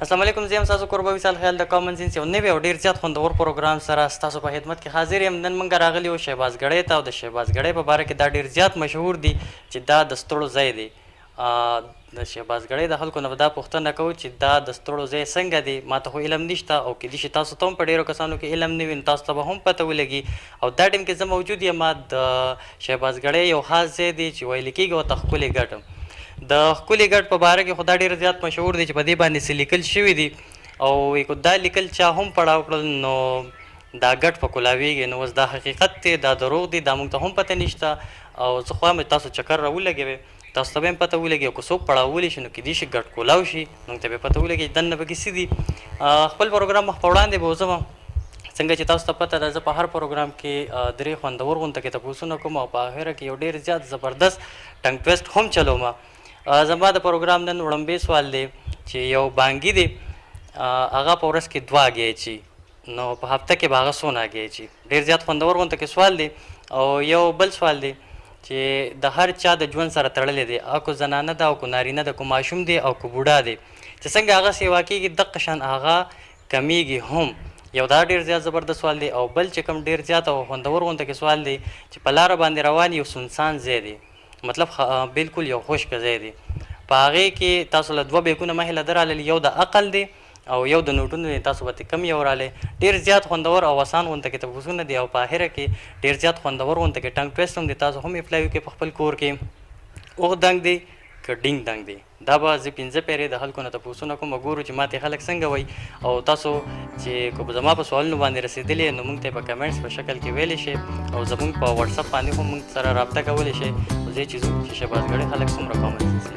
السلام علیکم زه هم تاسو کوربه وصال خیال د کامن سنس یو نوی او ډیر زیات خوندور پروګرام سره تاسو په خدمت کې حاضر یم نن موږ راغلی یو شهباز ګړی ته او د شهباز ګړی په باره کې دا ډیر زیات مشهور دی چې دا د ستړو ځای دی آ د شهبازګړۍ د خلکو نه به دا پوښتنه کوو چې دا د ستړو ځای څنګه دی؟ ما ته خو علم نشته او کېدی شي تاسو ته هم په ډېرو کسانو کې علم نه وي نو تاسو ته به هم پته ولګي او دا ټیم کې زه موجود یم د شهبازګړۍ یو خاص ځای دی چې ویل کېږي ورته ښکلی ګډ د ښکلي ګډ په باره کې خو دا ډېر زیات مشهور دی چې په دې باندې څه لیکل شوي دي او که دا لیکل چا هم پړاو کړل نو دا ګډ په کولاویږي نو اوس دا حقیقت دی دا دروغ دي دا موږ ته هم پته نشته او زه خو وایم چې تاسو چکر راولګوئ. تاسو ته به هم پته ولګي او که څوک پړاوولي شي نو کېدی شي ګډ کولاو شي موږ ته به پته ولګي دننه پکې څه دي خپل پروګرام مخ په وړاندې بوځم څنګه چې تاسو ته پته ده زه په هر پروګرام کې درې خوندور غونته کې تپوسونه کوم او په اخره کې یو ډیر زیات زبردست ټنګ ټویسټ هم چلوم زما د پروګرام نن وړمبې سوال دی چې یو بانګي دی هغه په ورځ کې دوه ګې چی نو په هفته کې به هغه څو ناګی چی ډیر زیات خوندور غونته کې سوال دی او یو بل سوال دی چی د هر چا د ژوند سره تړلی دی اکو زنانه ده او کو نارینه ده کو ماشوم دی او کو بوډا دی چی څنګه هغه سیوا کیږی دقه شان هغه کمیږی هم یو دا ډیر زیات زبردست سوال دی او بل چی کوم ډیر زیات او خوندور غونته کې سوال دی چی په لاره باندی روان یو سنسان ځای دی مطلب بلکل یو خوشک ځای دی په هغی کې تاسو له دوه بیکونه مهله درالل یو د عقل دی او یو د نوټونو دی تاسو به ته کم یو رالی ډیر زیات خوندور او اسان غونته کی تپوسونه دی او په احره کی ډیر زیات خوندور غونته کی ټنګ ټویسټ هم دی تاسو هم افلای وکی په خپل کور کی اوغ دنګ دی که ډینګ دنګ دی دا به زه پنځه پیری د خلکو نه تپوسونه کوم ګورو چی ماته خلک څنګه وای او تاسو چی کوب زما په سوالونو باندی رسیدلی نو مونږ ته په کمنټس په شکل کی ویلی شی او زمونږ په واتساپ باندی هم مونږ سره رابطه کولی شی خو زه چی زو چی شبازګړی خلک څومره کامنټس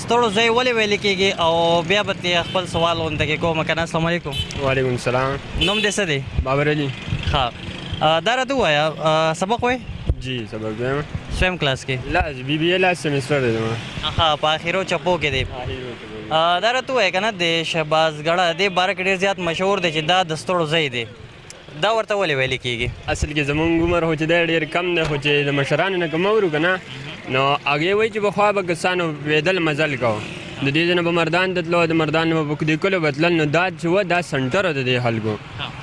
ستړو زوی ولې ویل کیږي او بیا به ترې خپل سوال غونته کې کوم کنه السلام علیکم وعلیکم السلام نوم دې څه دی بابر علي ها دا راته وایا سبق وای جی سبق وایم سویم کلاس کې لا بی بی لا سمستر دی ما ها په اخیرو چپو کې دی دا راته وایا کنه د شهباز غړه د بار کې ډیر زیات مشهور دی چې دا د ستړو زوی دی دا ورته ولې ویل کیږي؟ اصل کې زمونږ عمر خو چې دی ډېر کم دی خو چې د مشرانو نه که مه ورو که نه نو هغې وایي چې پخوا به کسانو وېدل مزل کو د دې ځای نه به مردان ته تلو د مردان نه به په دې کلو به تلل نو دا چې وه دا سنټر و د دې خلکو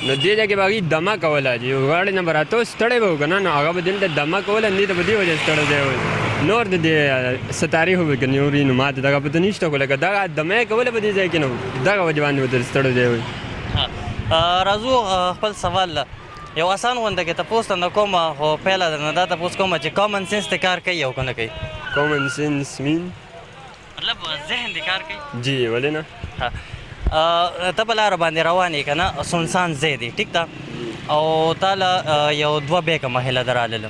نو دې ځای کې به هغوی دمه کوله چې یو غاړې نه به راتو ستړی به و که نه نو هغه به دلته دمه کوله همدې ته په دې وجه ستړی ځای وایي نور د دې څه تاریخ وي که نور وي نو ما ته دغه پته نشته خو لکه دغه دمه یې کوله په دې ځای کې نو دغه وجه باندې به تر ستړو ځای وایي. راځو خپل سوال له یو اسان غونده کې تپوس تنه کوم خو پهله درنه دا تپوس کوم چې کامن سنس ته کار کوي او کنه کوي کامن سنس مين مطلب ذهن دې کار کوي جی ولې نه ته په لار باندې روان یې کنه سنسان زیدي ټیک ده او تعالی یو دوه بیګه مهله دراله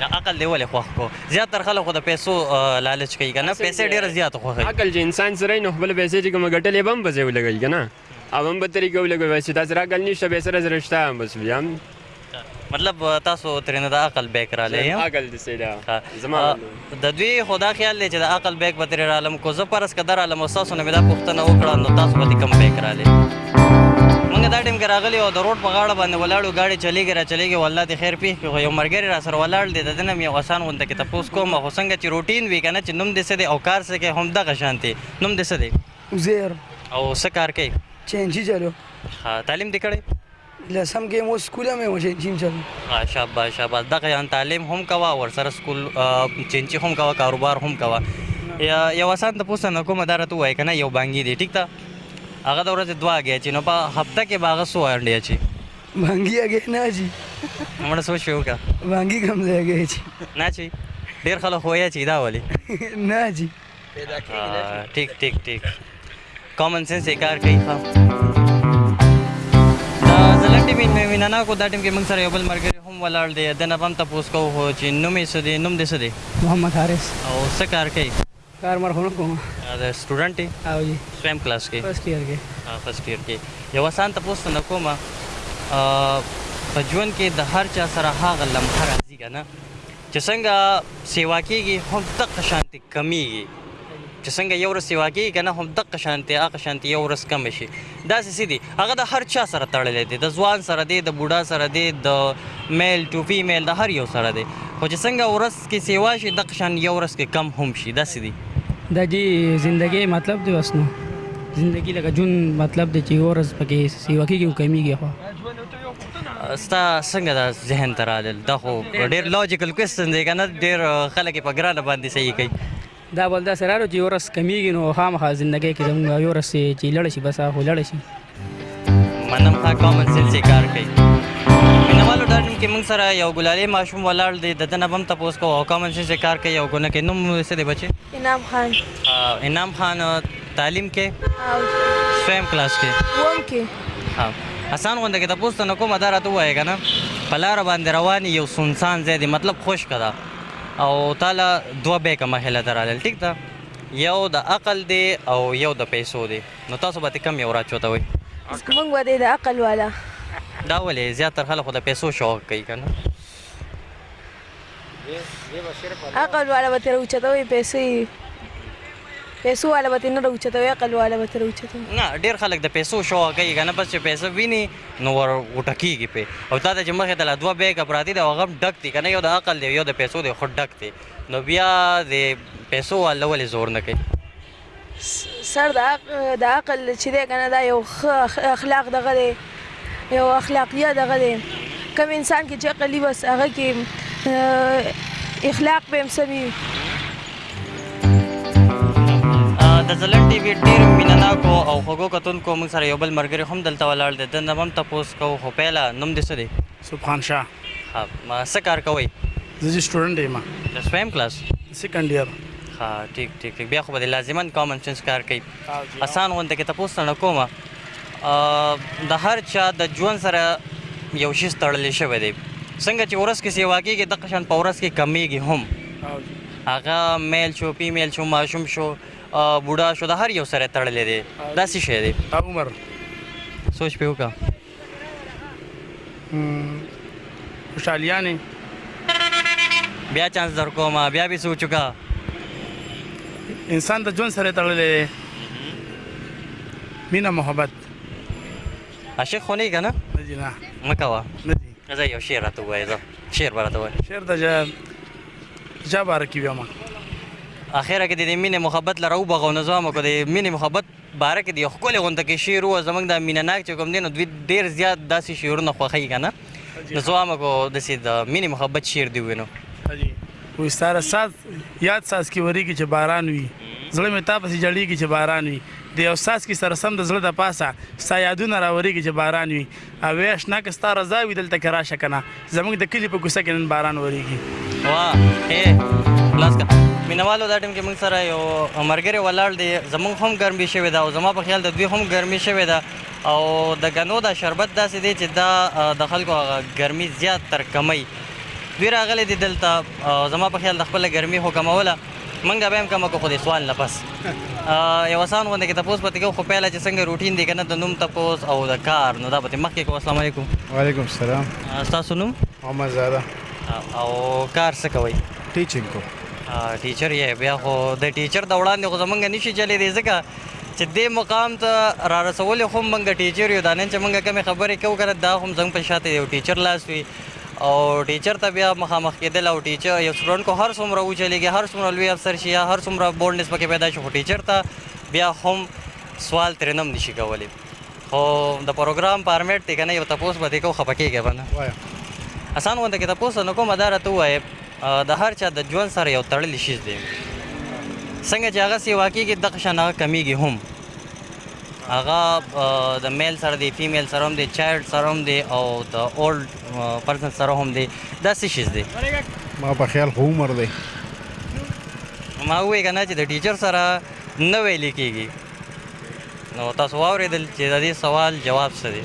نه عقل دی ولې خوښ کو زیات تر خلک خو د پیسو لالچ کوي کنه پیسې ډیره زیات خوښي عقل چې انسان سره نه خپل پیسې چې کوم ګټلې بم بځې ولګي کنه او هم به طریقې ولګي وای چې دا سره عقل نشته به سره سره شته بس بیا مطلب تاسو ترنه د عقل بیک را لې عقل دې سره زما د دوی خو دا خیال دی چې د عقل بیک به ترې رالم کو زه فرض که درالم او ستاسو نه مې دا پوښتنه وکړه نو تاسو به دې کوم بیک رالې موږ دا ټیم کې راغلي او د روډ په غاړه باندې ولاړو ګاډې چلیږي را چلیږي او الله دې خیر پیښ کړي خو یو ملګری را سره ولاړ دی د ده نه مې یو اسان غونته کې تپوس کوم خو څنګه چې روټین وي کنه چې نوم دې څه دی او کار څه کوي هم دغه شانتې نوم دې څه دی عزیر او څه کار کوي چینجی چلو ښه تعلیم دې کړی لسم کې مو سکول مې وشه چین چل شاباش شاباش دغه یان تعلیم هم کوا ور سره سکول چین چی هم کوا کاروبار هم کوا یو آسان ته پوسه نه کومه دارته وای کنه یو بانګی دی ټیک تا هغه د ورځې دوا غیا چې نو په هفته کې باغ سو انډیا چې بانګی هغه نه چې موږ سوچ یو کا بانګی کم ځای غیا چې نه چې ډیر خلک هویا چې دا ولی نه چې پیدا کیږي نه شي ټیک ټیک ټیک کامن سنس یې کار کوي ښه دا زلن ټیم مې مینه نه کو دا ټیم کې موږ سره یو بل مرګري هم ولاړ دی د نه بم تاسو کو هو چې نوم یې سدي نوم دې سدي محمد حارث او څه کار کوي کار مرحوم کوم دا سټوډنټ دی او جی سویم کلاس کې فرست ایئر کې ها فرست ایئر کې یو آسان تاسو نه کوم په ژوند کې د هر چا سره هغه لمحه راځي کنه چې څنګه سیوا کیږي هم دقه شانتي کمیږي چې څنګه یو ورځ سیوا کیږي کنه هم دقه شانتي هغه شانتي یو ورځ کم شي دا څه دي هغه د هر چا سره تړلې دي د ځوان سره دي د بوډا سره دي د میل ټو فیمیل د هر یو سره دي خو چې څنګه ورځ کې سیوا شي دقه شان یو ورځ کې کم هم شي دا څه دي د دې ژوندۍ مطلب دی وسنو ژوندۍ لکه جون مطلب د چې ورځ پکې سیوا کیږي او کمیږي خو ستا څنګه دا ذهن ته راغلل دا خو ډېر لوجیکل کوېسچن دی که نه ډېر خلک یې په ګرانه باندې صحیح کوي دا بل داسې راغلو چې یو ورځ کمیږي نو خامخا زندګۍ کې زموږ یو ورځ چې لړ شي بس خو لړ شي منم ښه کامن سنس یې کار کوي مینوالو ډاډ کې موږ سره یو ګلالې ماشوم ولاړ دی د ده نه به هم تپوس کوو او کامن سنس یې کار کوي او که نه کوي نوم څه دی بچې انعام خان انعام خان تعلیم کې سویم کلاس کې وم کې ها حسن غونډه کې تاسو نه کومه دار ته وایې کنه په لار باندې روان یو سنسان ځای دی مطلب خوش کړه او تعالی دوه به کومه هله درالل ټیک ده یو د عقل دی او یو د پیسو دی نو تاسو به کم یو راچوته وي موږ به د عقل والا دا ولې زیاتره خلک د پیسو شوق کوي کنه عقل والا به ترې اوچتوي پیسې یې پیسو والا به ترې نه راوچتوي عقل والا به ترې راوچتوي نه ډېر خلک د پیسو شوقه کوي که نه بس چې پیسه ویني نو ور غوټه کېږي پرې او تا ته چې مخې ته لا دوه بیګه پراته دي هغه هم ډک دي که نه یو د عقل دی یو د پیسو دی خو ډک دی نو بیا د پیسو والا ولې زور نه کوي سر د عقل چې دی کنه دا یو ښه اخلاق دغه دی یو اخلاقیه دغه دی کوم انسان کې چې عقل بس هغه کې اخلاق به هم سمي د زلن ټي وي ډېر مینناکو او خوږو کتونکو موږ سره یو بل ملګری هم دلته ولاړ دی د نوم تپوس کو خو پیله نوم دې څه دی سبحان شاه ها ما څه کار کوي زه جی سټوډنټ یم د سویم کلاس سیکنډ ایئر ها ټیک ټیک ټیک بیا خو به لازمان کامن سنس کار کوي اسان غونډه کې تاسو نه کومه د هر چا د ژوند سره یو شی ستړل شوی دی څنګه چې ورس کې سیوا کېږي د قشن په ورس کې کمیږي هم هغه میل شو پی میل شو ماشوم شو بوډا شو د هر یو سره تړلې دی دا څه شی دی عمر سوچ په وکړه خوشحالیانې بیا چانس در کوم بیا به سوچو کا انسان د ژوند سره تړلې مینا محبت عاشق خو نه کنه نه جی نه مکوا نه جی زه یو شعر راته وایې زه شعر به راته وایې شعر د جا جا بار کې بیا ما اخره کې د مینې محبت لره وبغو نه ځوامو کو د مینې محبت باره کې د یو ښکلې غونده کې شعر وو زمونږ دا مینه ناک چې کوم دی نو دوی ډیر زیات داسې شعرونه خوښوي که نه نو زه وایم کو داسې د مینې محبت شعر دی وینو وي ستاره ساز یاد ساز کې وریږي چې باران وي زړه مې تا پسې جړېږي چې باران وي د یو ساز کې سره سم د زړه د پاسه ستا یادونه راورېږي چې باران وي اویش نه که ستا رضا وي دلته کې راشه که نه زموږ د کلي په کوڅه کې نن باران ورېږي واه هې لاس که مینوالو دا ټیم کې موږ سره یو مرګري ولاړ دی زموږ هم ګرمي شوې ده او زما په خیال د دوی هم ګرمي شوې ده او د غنو دا شربت داسې دی چې دا د خلکو هغه ګرمي زیات تر کمي دوی راغلي دي دلته زما په خیال د خپل ګرمي حکموله منګه به هم کوم کو خو دې سوال نه پس یو آسان غونډه کې تاسو پته کو خو پهلا چې څنګه روټین دی کنه د نوم تاسو او د کار نو دا به مخکې کو السلام علیکم وعلیکم السلام تاسو نوم محمد زاده او کار څه کوي ټیچینګ کو ټیچر یې بیا خو د ټیچر د وړاندې خو زمونږ نشي چلی دی ځکه چې دې مقام ته را رسول خو مونږ ټیچر یو دا نن چې مونږ کومې خبرې کوو کنه دا هم زمونږ په شاته یو ټیچر لاس وي او ټیچر ته بیا مخامخ کېدل او ټیچر یو سټوډنټ کو هر څومره وچلېږي هر څومره لوی افسر شي یا هر څومره بولډنس پکې پیدا شي خو ټیچر ته بیا هم سوال ترې نم نشي کولی خو د پروګرام فارمیټ دی که نه یو تپوس به دې کو خفه کېږی به نه وایه اسان غونته کې تپوس نه کوم دا راته ووایه د هر چا د ژوند سره یو تړلی شیز دی څنګه چې هغه سیوا کېږي دغه شان هغه کمیږي هم هغه د میل سره دی فیمیل سره هم دی چایلډ سره هم دی او د اولډ پرځن سره هم دی دا څه شي دی ما په خیال خو عمر دی ما وې کنه چې د ټیچر سره نه ویل کېږي نو تاسو واورېدل چې د دې سوال جواب څه دی